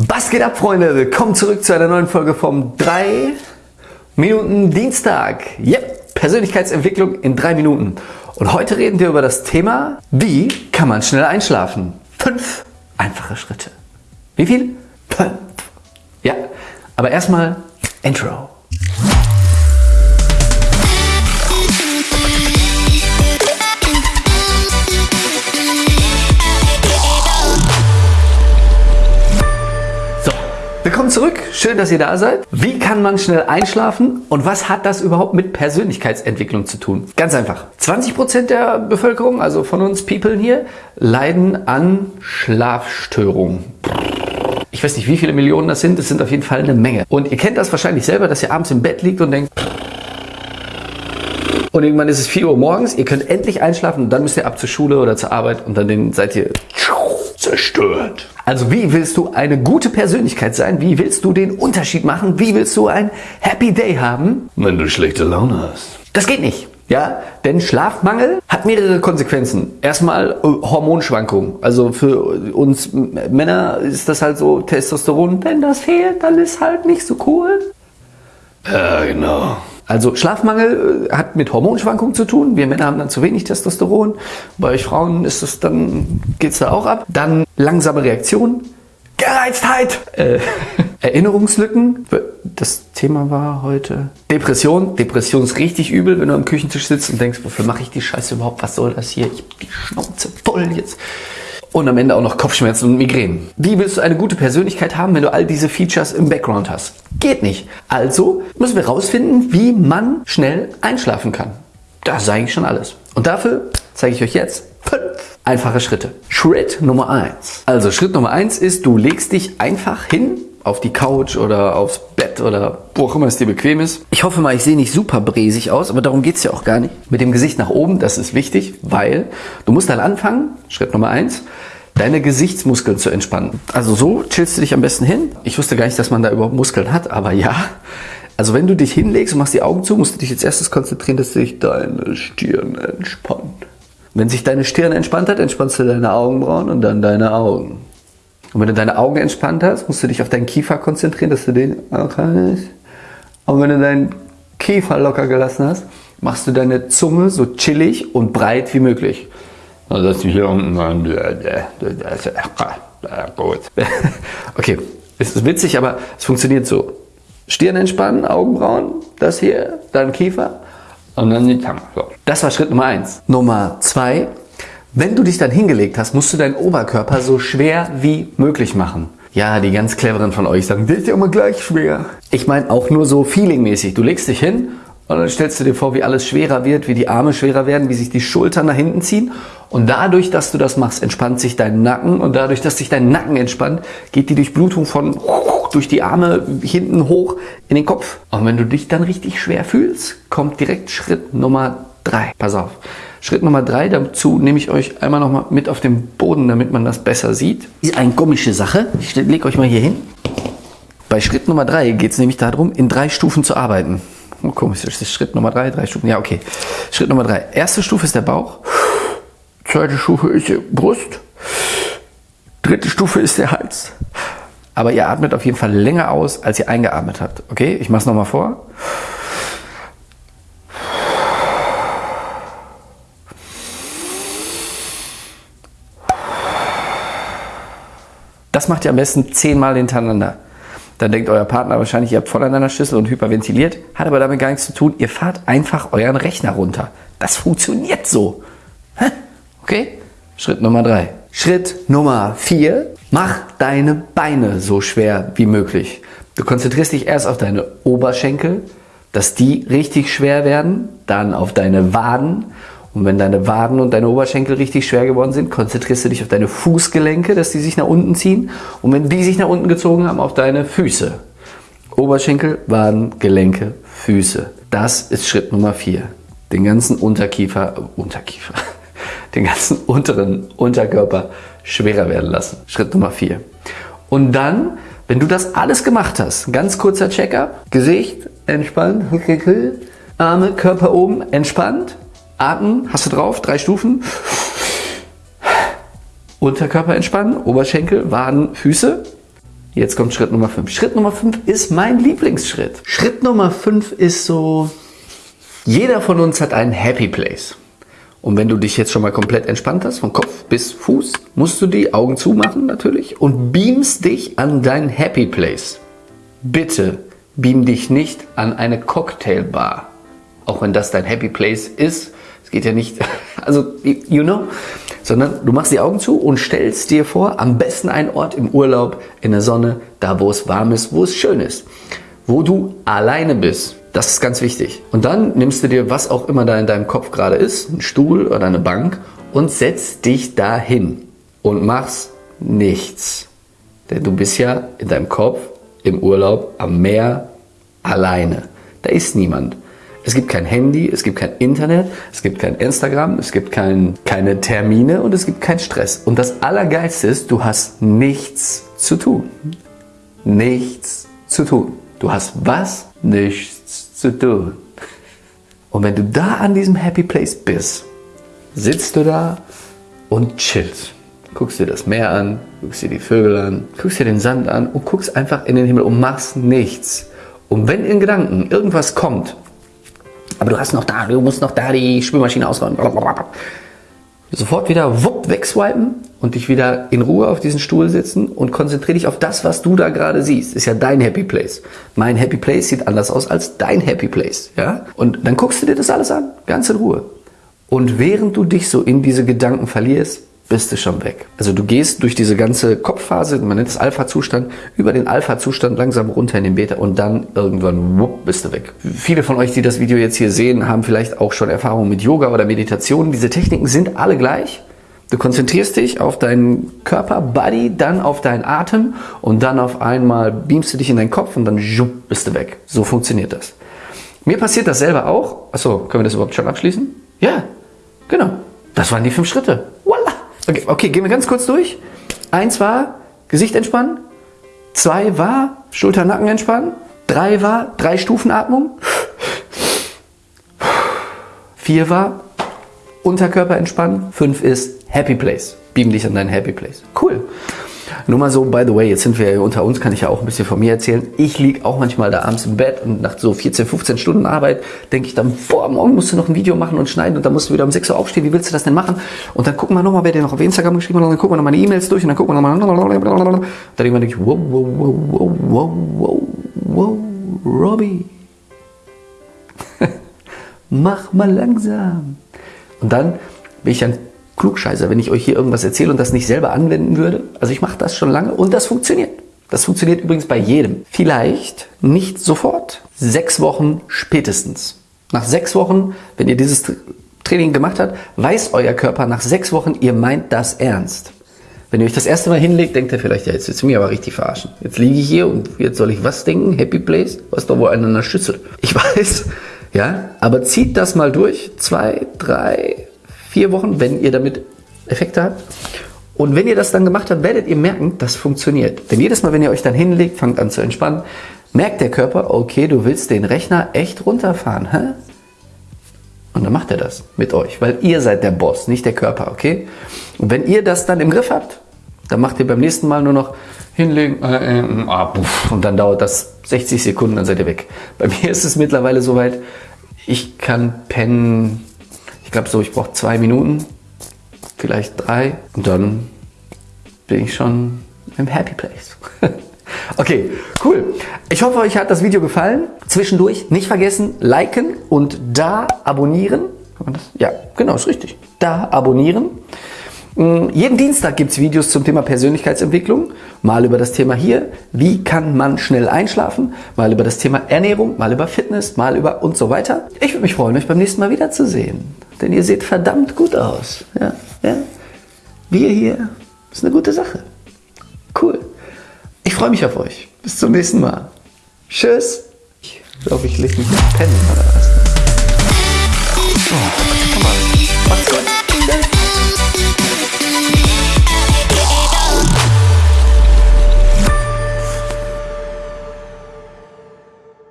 Was geht ab, Freunde? Willkommen zurück zu einer neuen Folge vom 3 Minuten Dienstag. Yep, Persönlichkeitsentwicklung in 3 Minuten. Und heute reden wir über das Thema, wie kann man schnell einschlafen? Fünf einfache Schritte. Wie viel? Fünf. Ja, aber erstmal Intro. Willkommen zurück, schön, dass ihr da seid. Wie kann man schnell einschlafen und was hat das überhaupt mit Persönlichkeitsentwicklung zu tun? Ganz einfach. 20% der Bevölkerung, also von uns People hier, leiden an Schlafstörungen. Ich weiß nicht, wie viele Millionen das sind, es sind auf jeden Fall eine Menge. Und ihr kennt das wahrscheinlich selber, dass ihr abends im Bett liegt und denkt, und irgendwann ist es 4 Uhr morgens, ihr könnt endlich einschlafen und dann müsst ihr ab zur Schule oder zur Arbeit und dann seid ihr zerstört. Also wie willst du eine gute Persönlichkeit sein? Wie willst du den Unterschied machen? Wie willst du ein Happy Day haben? Wenn du schlechte Laune hast. Das geht nicht. Ja, denn Schlafmangel hat mehrere Konsequenzen. Erstmal äh, Hormonschwankungen. Also für uns Männer ist das halt so Testosteron. Wenn das fehlt, dann ist halt nicht so cool. Ja, genau. Also Schlafmangel äh, hat mit Hormonschwankungen zu tun. Wir Männer haben dann zu wenig Testosteron. Bei euch Frauen ist es dann geht's da auch ab. Dann langsame Reaktion, Gereiztheit, äh, Erinnerungslücken. Das Thema war heute Depression. Depression ist richtig übel, wenn du am Küchentisch sitzt und denkst, wofür mache ich die Scheiße überhaupt? Was soll das hier? Ich hab die Schnauze voll jetzt und am Ende auch noch Kopfschmerzen und Migränen. Wie willst du eine gute Persönlichkeit haben, wenn du all diese Features im Background hast? Geht nicht. Also müssen wir rausfinden, wie man schnell einschlafen kann. Das ist eigentlich schon alles. Und dafür zeige ich euch jetzt fünf einfache Schritte. Schritt Nummer eins. Also Schritt Nummer eins ist, du legst dich einfach hin auf die Couch oder aufs Bett oder wo auch immer es dir bequem ist. Ich hoffe mal, ich sehe nicht super bräsig aus, aber darum geht es ja auch gar nicht. Mit dem Gesicht nach oben, das ist wichtig, weil du musst dann anfangen, Schritt Nummer eins, deine Gesichtsmuskeln zu entspannen. Also so chillst du dich am besten hin. Ich wusste gar nicht, dass man da überhaupt Muskeln hat, aber ja. Also wenn du dich hinlegst und machst die Augen zu, musst du dich jetzt erstes konzentrieren, dass sich deine Stirn entspannt. Wenn sich deine Stirn entspannt hat, entspannst du deine Augenbrauen und dann deine Augen. Und wenn du deine Augen entspannt hast, musst du dich auf deinen Kiefer konzentrieren, dass du den locker. Und wenn du deinen Kiefer locker gelassen hast, machst du deine Zunge so chillig und breit wie möglich. Also dass du hier unten gut. okay, ist witzig, aber es funktioniert so. Stirn entspannen, Augenbrauen, das hier, dann Kiefer und dann die Zunge. So. Das war Schritt Nummer eins. Nummer zwei, wenn du dich dann hingelegt hast, musst du deinen Oberkörper so schwer wie möglich machen. Ja, die ganz cleveren von euch sagen, das ist ja immer gleich schwer. Ich meine auch nur so feelingmäßig. Du legst dich hin und dann stellst du dir vor, wie alles schwerer wird, wie die Arme schwerer werden, wie sich die Schultern nach hinten ziehen. Und dadurch, dass du das machst, entspannt sich dein Nacken. Und dadurch, dass sich dein Nacken entspannt, geht die Durchblutung von durch die Arme hinten hoch in den Kopf. Und wenn du dich dann richtig schwer fühlst, kommt direkt Schritt Nummer drei. Pass auf. Schritt Nummer drei, dazu nehme ich euch einmal nochmal mit auf den Boden, damit man das besser sieht. Ist eine komische Sache. Ich lege euch mal hier hin. Bei Schritt Nummer drei geht es nämlich darum, in drei Stufen zu arbeiten. Oh, komisch, das ist Schritt Nummer drei, drei Stufen. Ja, okay. Schritt Nummer drei. Erste Stufe ist der Bauch. Zweite Stufe ist die Brust. Dritte Stufe ist der Hals. Aber ihr atmet auf jeden Fall länger aus, als ihr eingeatmet habt. Okay, ich mache es nochmal vor. Macht ihr am besten zehnmal hintereinander. Dann denkt euer Partner wahrscheinlich, ihr habt voneinander Schüssel und hyperventiliert. Hat aber damit gar nichts zu tun. Ihr fahrt einfach euren Rechner runter. Das funktioniert so. Okay? Schritt Nummer drei. Schritt Nummer vier. Mach deine Beine so schwer wie möglich. Du konzentrierst dich erst auf deine Oberschenkel, dass die richtig schwer werden, dann auf deine Waden und wenn deine Waden und deine Oberschenkel richtig schwer geworden sind, konzentrierst du dich auf deine Fußgelenke, dass die sich nach unten ziehen. Und wenn die sich nach unten gezogen haben, auf deine Füße. Oberschenkel, Waden, Gelenke, Füße. Das ist Schritt Nummer vier. Den ganzen Unterkiefer, Unterkiefer, den ganzen unteren Unterkörper schwerer werden lassen. Schritt Nummer vier. Und dann, wenn du das alles gemacht hast, ganz kurzer Check-up, Gesicht entspannt, Arme, Körper oben entspannt, Atmen, hast du drauf, drei Stufen. Unterkörper entspannen, Oberschenkel, Waden, Füße. Jetzt kommt Schritt Nummer 5. Schritt Nummer 5 ist mein Lieblingsschritt. Schritt Nummer 5 ist so, jeder von uns hat einen Happy Place. Und wenn du dich jetzt schon mal komplett entspannt hast, von Kopf bis Fuß, musst du die Augen zumachen natürlich und beamst dich an dein Happy Place. Bitte beam dich nicht an eine Cocktailbar. Auch wenn das dein Happy Place ist. Es geht ja nicht, also, you know, sondern du machst die Augen zu und stellst dir vor, am besten einen Ort im Urlaub, in der Sonne, da wo es warm ist, wo es schön ist, wo du alleine bist. Das ist ganz wichtig. Und dann nimmst du dir, was auch immer da in deinem Kopf gerade ist, einen Stuhl oder eine Bank und setzt dich dahin und machst nichts. Denn du bist ja in deinem Kopf im Urlaub am Meer alleine. Da ist niemand. Es gibt kein Handy, es gibt kein Internet, es gibt kein Instagram, es gibt kein, keine Termine und es gibt keinen Stress. Und das Allergeilste ist, du hast nichts zu tun. Nichts zu tun. Du hast was? Nichts zu tun. Und wenn du da an diesem Happy Place bist, sitzt du da und chillst. Guckst dir das Meer an, guckst dir die Vögel an, guckst dir den Sand an und guckst einfach in den Himmel und machst nichts. Und wenn in Gedanken irgendwas kommt, aber du hast noch da, du musst noch da die Spülmaschine ausräumen, blablabla, sofort wieder wupp wegswipen und dich wieder in Ruhe auf diesen Stuhl sitzen und konzentriere dich auf das, was du da gerade siehst. Ist ja dein Happy Place. Mein Happy Place sieht anders aus als dein Happy Place, ja? Und dann guckst du dir das alles an, ganz in Ruhe. Und während du dich so in diese Gedanken verlierst, bist du schon weg. Also du gehst durch diese ganze Kopfphase, man nennt es Alpha-Zustand, über den Alpha-Zustand langsam runter in den Beta und dann irgendwann wupp, bist du weg. Viele von euch, die das Video jetzt hier sehen, haben vielleicht auch schon Erfahrungen mit Yoga oder Meditation. Diese Techniken sind alle gleich. Du konzentrierst dich auf deinen Körper, Body, dann auf deinen Atem und dann auf einmal beamst du dich in deinen Kopf und dann schupp, bist du weg. So funktioniert das. Mir passiert das selber auch. Achso, können wir das überhaupt schon abschließen? Ja, genau. Das waren die fünf Schritte. Okay, okay, gehen wir ganz kurz durch. Eins war Gesicht entspannen. Zwei war Schulter, Nacken entspannen. Drei war drei Stufen Atmung. Vier war Unterkörper entspannen. Fünf ist Happy Place. Beam dich an deinen Happy Place. Cool. Nur mal so, by the way, jetzt sind wir ja unter uns, kann ich ja auch ein bisschen von mir erzählen. Ich liege auch manchmal da abends im Bett und nach so 14, 15 Stunden Arbeit denke ich dann, boah, morgen musst du noch ein Video machen und schneiden und dann musst du wieder um 6 Uhr aufstehen. Wie willst du das denn machen? Und dann gucken wir nochmal, wer dir noch auf Instagram geschrieben hat und dann gucken wir nochmal die E-Mails durch und dann gucken wir nochmal. Dann denke ich, wow, wow, wow, wow, wow, wow, wow, Robbie. Mach mal langsam. Und dann bin ich ein Klugscheißer, wenn ich euch hier irgendwas erzähle und das nicht selber anwenden würde. Also ich mache das schon lange und das funktioniert. Das funktioniert übrigens bei jedem. Vielleicht nicht sofort, sechs Wochen spätestens. Nach sechs Wochen, wenn ihr dieses Training gemacht habt, weiß euer Körper nach sechs Wochen, ihr meint das ernst. Wenn ihr euch das erste Mal hinlegt, denkt ihr vielleicht, ja, jetzt willst du mich aber richtig verarschen. Jetzt liege ich hier und jetzt soll ich was denken? Happy Place? Was doch wohl einer Schüssel. Ich weiß, ja, aber zieht das mal durch. Zwei, drei, vier Wochen, wenn ihr damit Effekte habt. Und wenn ihr das dann gemacht habt, werdet ihr merken, das funktioniert. Denn jedes Mal, wenn ihr euch dann hinlegt, fangt an zu entspannen, merkt der Körper, okay, du willst den Rechner echt runterfahren. Hä? Und dann macht er das mit euch, weil ihr seid der Boss, nicht der Körper, okay? Und wenn ihr das dann im Griff habt, dann macht ihr beim nächsten Mal nur noch hinlegen äh, äh, ah, und dann dauert das 60 Sekunden, dann seid ihr weg. Bei mir ist es mittlerweile soweit, ich kann pennen ich glaube so, ich brauche zwei Minuten, vielleicht drei und dann bin ich schon im Happy Place. okay, cool. Ich hoffe, euch hat das Video gefallen. Zwischendurch nicht vergessen, liken und da abonnieren. Ja, genau, ist richtig. Da abonnieren. Mm, jeden Dienstag gibt es Videos zum Thema Persönlichkeitsentwicklung, mal über das Thema hier, wie kann man schnell einschlafen, mal über das Thema Ernährung, mal über Fitness, mal über und so weiter. Ich würde mich freuen, euch beim nächsten Mal wiederzusehen, denn ihr seht verdammt gut aus. Ja, ja. Wir hier, ist eine gute Sache. Cool. Ich freue mich auf euch. Bis zum nächsten Mal. Tschüss. Ich glaube, ich lege mich noch pennen oder was. Oh, komm mal. Macht's gut.